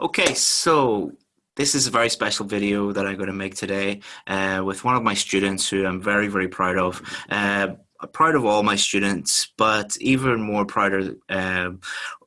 Okay, so this is a very special video that I'm going to make today uh, with one of my students who I'm very, very proud of. Uh, proud of all my students, but even more proud of, um,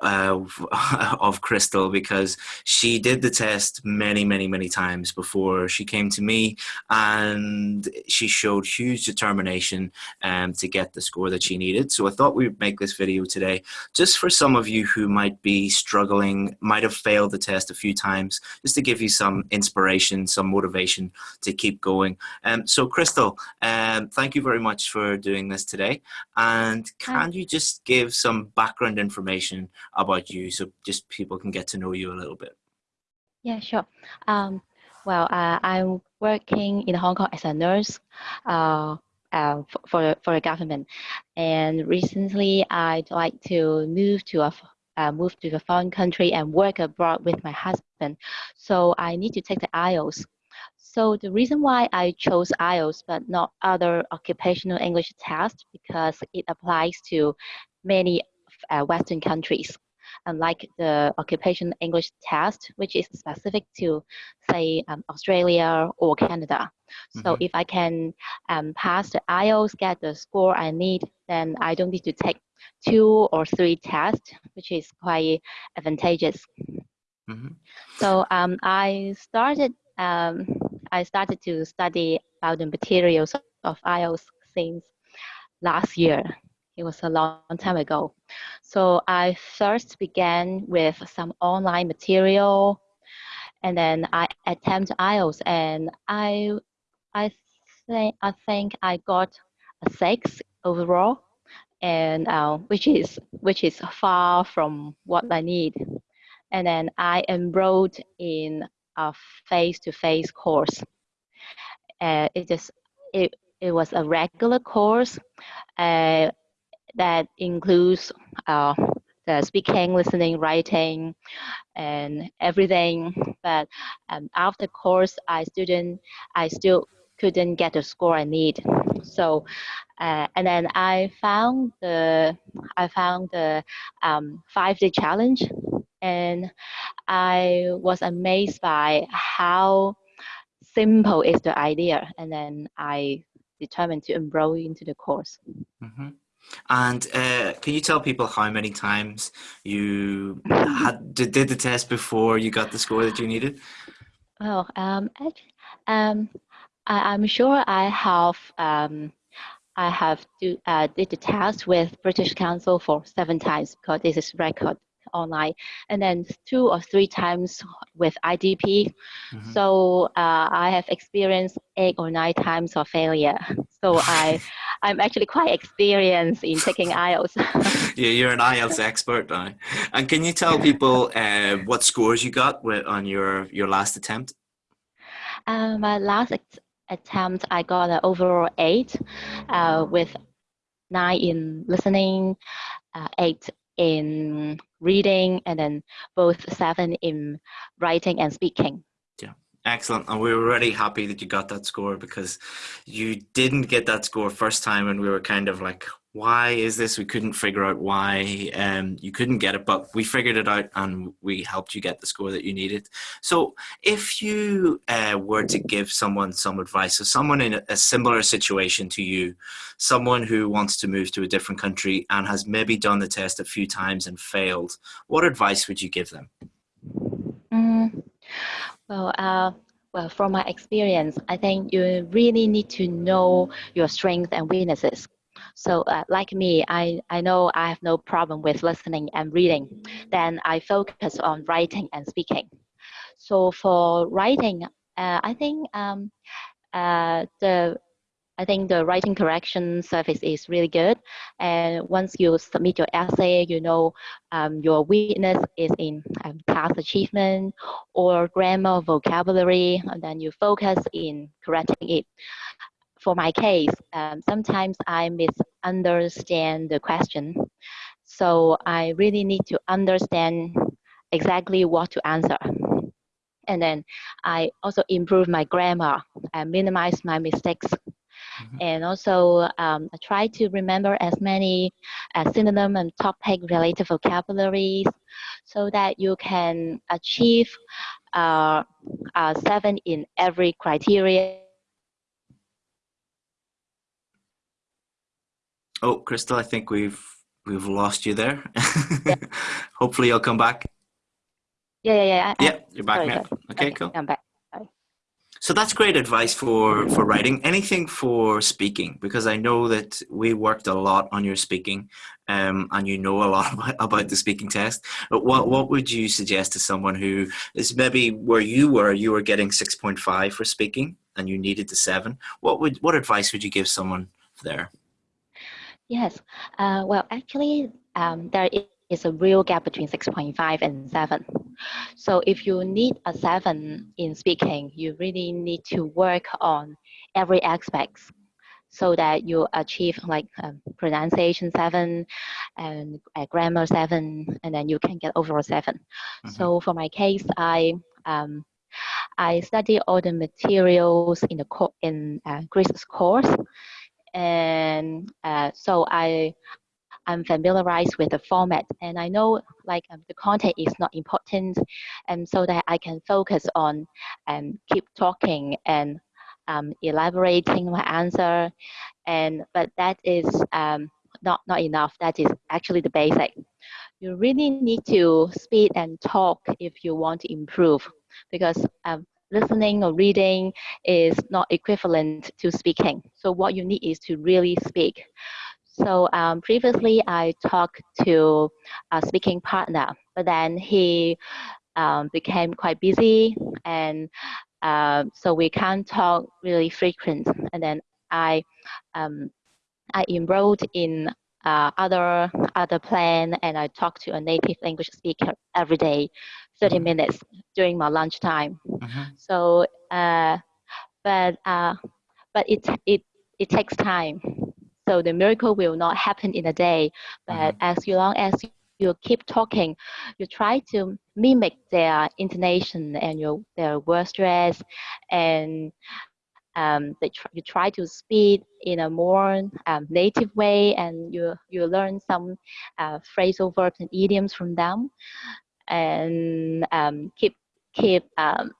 uh, of Crystal because she did the test many, many, many times before she came to me, and she showed huge determination um, to get the score that she needed. So I thought we'd make this video today just for some of you who might be struggling, might have failed the test a few times, just to give you some inspiration, some motivation to keep going. Um, so Crystal, um, thank you very much for doing this today. And can you just give some background information about you so just people can get to know you a little bit? Yeah, sure. Um, well, uh, I'm working in Hong Kong as a nurse uh, uh, for, for the government. And recently, I'd like to move to a uh, move to a foreign country and work abroad with my husband. So I need to take the IELTS. So the reason why I chose IELTS but not other occupational English tests because it applies to many uh, Western countries unlike the occupation English test, which is specific to, say, um, Australia or Canada. So mm -hmm. if I can um, pass the IELTS, get the score I need, then I don't need to take two or three tests, which is quite advantageous. Mm -hmm. So um, I started um, I started to study about the materials of IELTS since last year. It was a long time ago. So I first began with some online material and then I attempted IELTS and I, I, think, I think I got a six overall and uh, which is which is far from what I need. And then I enrolled in a face-to-face -face course. Uh, it just it it was a regular course. Uh, that includes uh, the speaking, listening, writing, and everything. But um, after course, I student, I still couldn't get the score I need. So, uh, and then I found the I found the um, five day challenge, and I was amazed by how simple is the idea. And then I determined to enroll into the course. Mm -hmm. And uh, can you tell people how many times you had did, did the test before you got the score that you needed? Oh, um, um, I, am sure I have um, I have do, uh, did the test with British Council for seven times because this is record online, and then two or three times with IDP. Mm-hmm. So uh, I have experienced eight or nine times of failure. So I, I'm actually quite experienced in taking IELTS. yeah, you're an IELTS expert now. And can you tell people uh, what scores you got with, on your your last attempt? Um, my last attempt, I got an overall eight, uh, with nine in listening, uh, eight in reading and then both seven in writing and speaking. Excellent. And we were really happy that you got that score because you didn't get that score first time and we were kind of like, why is this? We couldn't figure out why um, you couldn't get it, but we figured it out and we helped you get the score that you needed. So if you uh, were to give someone some advice, so someone in a similar situation to you, someone who wants to move to a different country and has maybe done the test a few times and failed, what advice would you give them? Well, uh, well, from my experience, I think you really need to know your strengths and weaknesses so uh, like me, I, I know I have no problem with listening and reading. Then I focus on writing and speaking. So for writing, uh, I think um, uh, the I think the writing correction service is really good. And once you submit your essay, you know um, your weakness is in um, task achievement or grammar, vocabulary, and then you focus in correcting it for my case, um, sometimes I misunderstand the question. So I really need to understand exactly what to answer. And then I also improve my grammar and minimize my mistakes. Mm -hmm. And also, um, I try to remember as many uh, synonym and topic related vocabularies so that you can achieve uh, uh, seven in every criteria. Oh, Crystal, I think we've we've lost you there. Yeah. Hopefully, you'll come back. Yeah, yeah, yeah. I, yeah, you're back sorry, now. Okay, okay, cool. I'm back. So that's great advice for for writing. Anything for speaking, because I know that we worked a lot on your speaking, um, and you know a lot about, about the speaking test. But what what would you suggest to someone who is maybe where you were? You were getting six point five for speaking, and you needed the seven. What would what advice would you give someone there? Yes. Uh, well, actually, um, there is a real gap between 6.5 and 7. So if you need a 7 in speaking, you really need to work on every aspect so that you achieve like um, pronunciation 7 and uh, grammar 7 and then you can get overall 7. Mm-hmm. So for my case, I um, I study all the materials in the co- in uh, Grace's course and uh, so I I'm familiarized with the format and I know like um, the content is not important and so that I can focus on and um, keep talking and um, elaborating my answer and but that is um, not not enough that is actually the basic you really need to speak and talk if you want to improve because um, listening or reading is not equivalent to speaking. So what you need is to really speak. So um, previously I talked to a speaking partner, but then he um, became quite busy and uh, so we can't talk really frequent. And then I, um, I enrolled in uh, other other plan and I talk to a native language speaker every day 30 mm-hmm. minutes during my lunchtime. Mm-hmm. So, uh, but uh, but it it it takes time. So the miracle will not happen in a day. But mm-hmm. as long as you keep talking, you try to mimic their intonation and your their word stress, and um, they tr- you try to speak in a more um, native way, and you you learn some uh, phrasal verbs and idioms from them and um, keep keep um,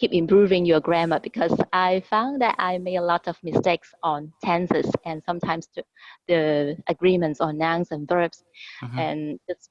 keep improving your grammar because I found that I made a lot of mistakes on tenses and sometimes the, the agreements on nouns and verbs mm-hmm. and just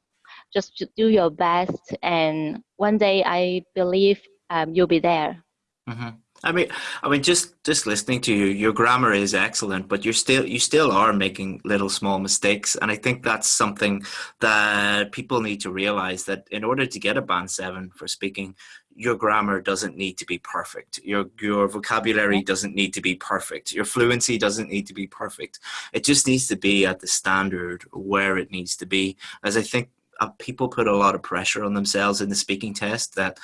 just do your best and one day I believe um, you'll be there. Mm-hmm. I mean, I mean, just just listening to you, your grammar is excellent, but you're still you still are making little small mistakes, and I think that's something that people need to realize that in order to get a band seven for speaking, your grammar doesn't need to be perfect. Your your vocabulary doesn't need to be perfect. Your fluency doesn't need to be perfect. It just needs to be at the standard where it needs to be. As I think uh, people put a lot of pressure on themselves in the speaking test that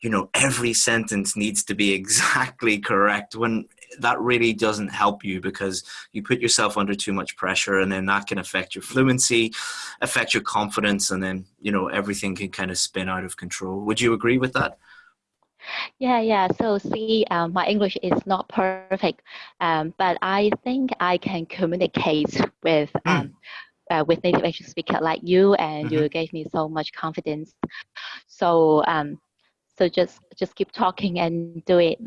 you know every sentence needs to be exactly correct when that really doesn't help you because you put yourself under too much pressure and then that can affect your fluency affect your confidence and then you know everything can kind of spin out of control would you agree with that yeah, yeah. So see, um, my English is not perfect, um, but I think I can communicate with hmm. um, uh, with native English speaker like you, and mm-hmm. you gave me so much confidence. So um, so just just keep talking and do it.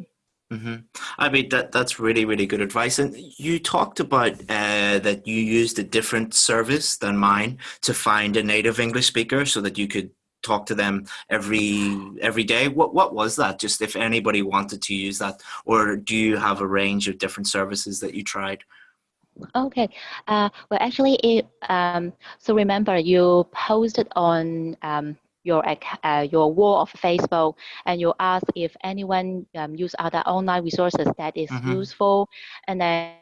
Mm-hmm. I mean that that's really really good advice. And you talked about uh, that you used a different service than mine to find a native English speaker so that you could talk to them every every day. What what was that? Just if anybody wanted to use that, or do you have a range of different services that you tried? Okay. Uh, well, actually, it, um, so remember you posted on um, your uh, your wall of Facebook, and you asked if anyone um, use other online resources that is mm-hmm. useful, and then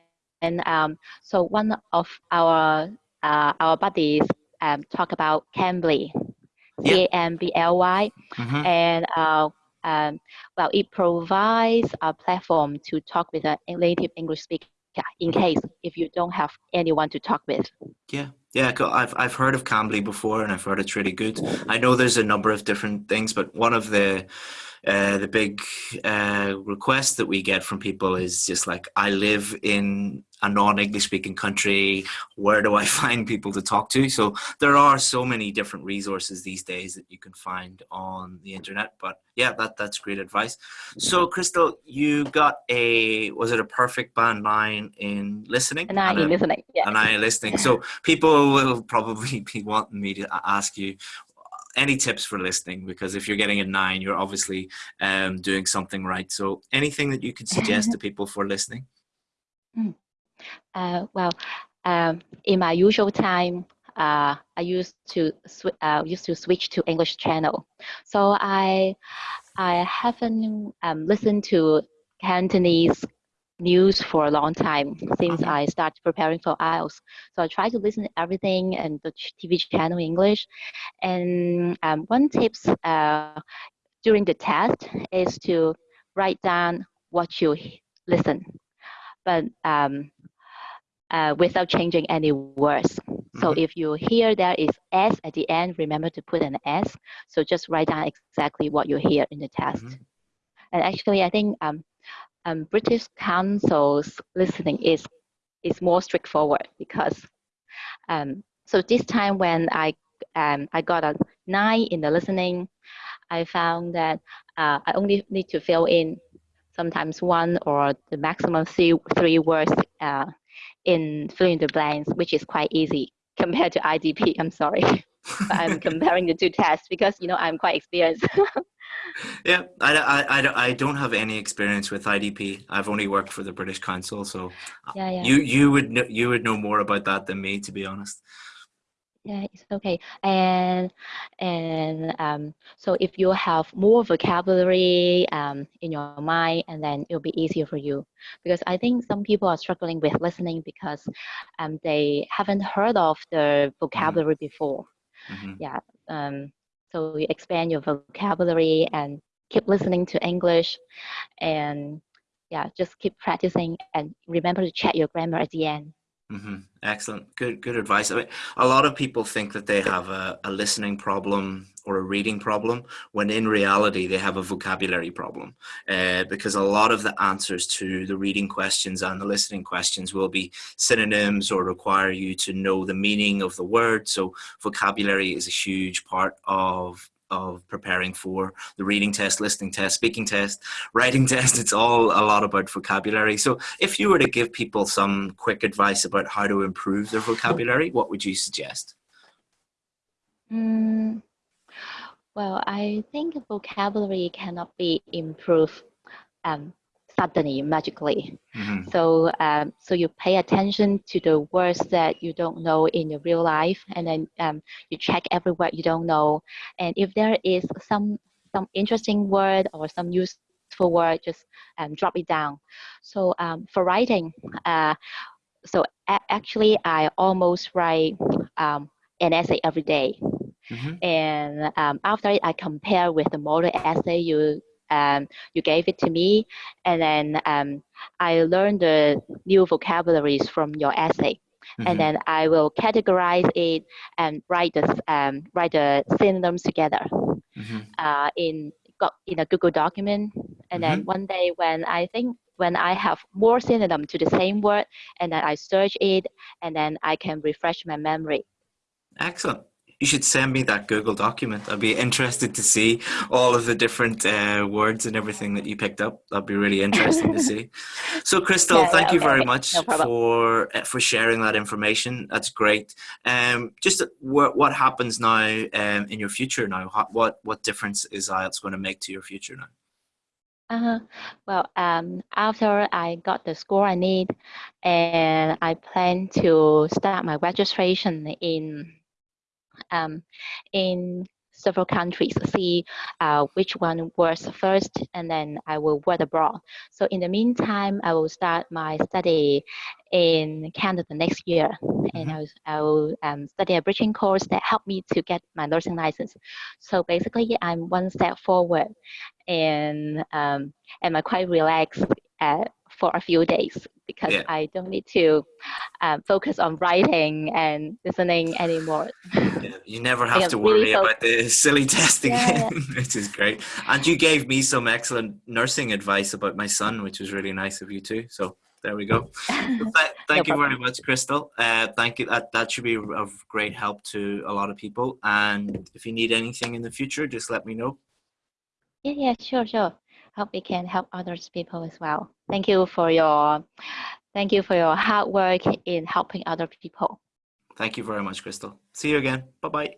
and um, so one of our uh, our buddies um, talk about Cambly, C A M B L Y, mm-hmm. and uh, um, well, it provides a platform to talk with a native English speaker in case if you don't have anyone to talk with. Yeah, yeah, I've I've heard of Cambly before, and I've heard it's really good. I know there's a number of different things, but one of the uh, the big uh, request that we get from people is just like, I live in a non-English speaking country. Where do I find people to talk to? So there are so many different resources these days that you can find on the internet. But yeah, that that's great advice. So Crystal, you got a was it a perfect band nine in listening? A nine in listening. Yeah. A nine in listening. So people will probably be wanting me to ask you any tips for listening? Because if you're getting a nine you're obviously um, doing something right. So anything that you could suggest to people for listening? Mm. uh, well um, in my usual time uh, I used to uh, used to switch to English channel. So I I haven't um, listened to Cantonese news for a long time since okay. I started preparing for IELTS. So I try to listen to everything and the TV channel in English. And um, one tips uh, during the test is to write down what you listen, but um, uh, without changing any words. So mm -hmm. if you hear there is S at the end, remember to put an S. So just write down exactly what you hear in the test. Mm -hmm. And actually, I think um, um, British Council's listening is is more straightforward because um, so this time when I um, I got a nine in the listening, I found that uh, I only need to fill in sometimes one or the maximum three three words uh, in filling the blanks, which is quite easy compared to IDP. I'm sorry. I'm comparing the two tests because you know I'm quite experienced. Yeah, I, I, I, I don't have any experience with IDP. I've only worked for the British Council, so yeah, yeah. you you would know, you would know more about that than me, to be honest. Yeah, it's okay. And and um, so if you have more vocabulary um, in your mind, and then it'll be easier for you. Because I think some people are struggling with listening because um, they haven't heard of the mm-hmm. vocabulary mm. before. Mm -hmm. Yeah. Um, so you expand your vocabulary and keep listening to English and yeah, just keep practicing and remember to check your grammar at the end. Mm -hmm. Excellent. Good, good advice. I mean, a lot of people think that they have a, a, listening problem or a reading problem, when in reality they have a vocabulary problem. Uh, because a lot of the answers to the reading questions and the listening questions will be synonyms or require you to know the meaning of the word. So vocabulary is a huge part of of preparing for the reading test, listening test, speaking test, writing test. It's all a lot about vocabulary. So if you were to give people some quick advice about how to improve their vocabulary, what would you suggest? Mm, well, I think vocabulary cannot be improved um, suddenly magically mm-hmm. so um, so you pay attention to the words that you don't know in your real life and then um, you check every word you don't know and if there is some some interesting word or some useful word just um, drop it down so um, for writing uh, so a- actually i almost write um, an essay every day. Mm-hmm. and um, after I compare with the model essay you um, you gave it to me, and then um, I learned the new vocabularies from your essay. Mm-hmm. And then I will categorize it and write the um, write the synonyms together mm-hmm. uh, in in a Google document. And mm-hmm. then one day when I think when I have more synonym to the same word, and then I search it, and then I can refresh my memory. Excellent you should send me that Google document. I'd be interested to see all of the different uh, words and everything that you picked up. That'd be really interesting to see. So, Crystal, yeah, thank yeah, you okay, very much no for uh, for sharing that information. That's great. Um, just what what happens now um, in your future now? What what difference is IELTS going to make to your future now? Uh, -huh. well, um, after I got the score I need, and I plan to start my registration in um, in several countries, see uh, which one works first, and then I will work abroad. So in the meantime, I will start my study in Canada next year, mm-hmm. and I will, I will um, study a bridging course that help me to get my nursing license. So basically, I'm one step forward, and um, and I'm quite relaxed uh, for a few days because Yeah. I don't need to um, focus on writing and listening anymore. Yeah, you never have to worry so- about the silly testing, Yeah, which is great. And you gave me some excellent nursing advice about my son, which was really nice of you too. So there we go. So th- thank you very much, Crystal. Uh, thank you. That, that should be of great help to a lot of people. And if you need anything in the future, just let me know. Yeah, yeah, sure, sure. Hope we can help others people as well. Thank you for your, thank you for your hard work in helping other people. Thank you very much, Crystal. See you again. Bye bye.